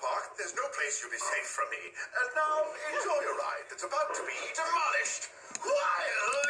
park, there's no place you'll be safe from me. And now, enjoy your ride that's about to be demolished. Wildly!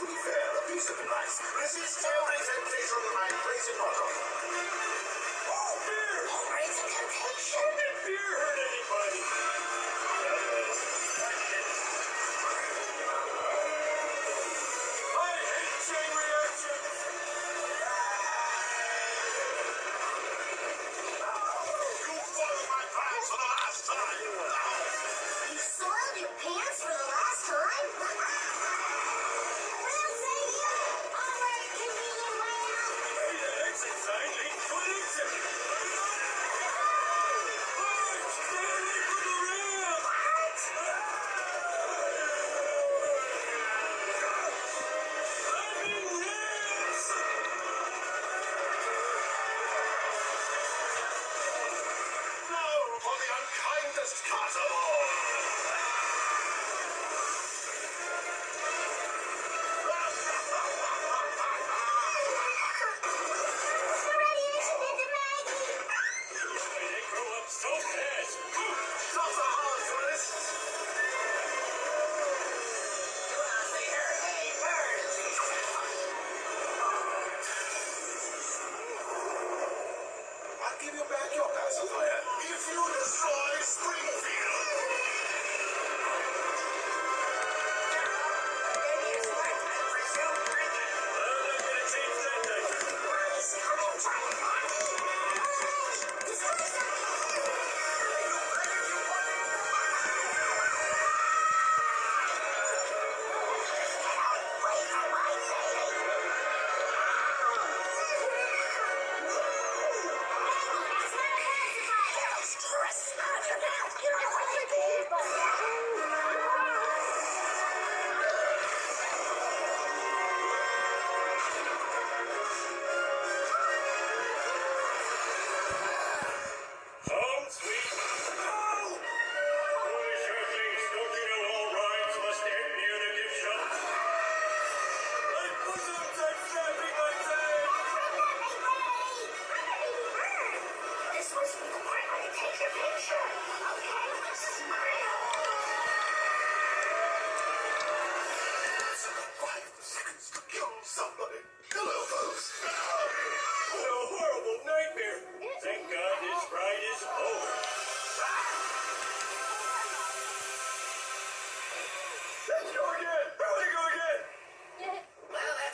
to be fair, the peace of the nice. Resist every temptation, my praise and. So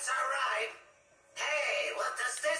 That's alright. Hey, what does this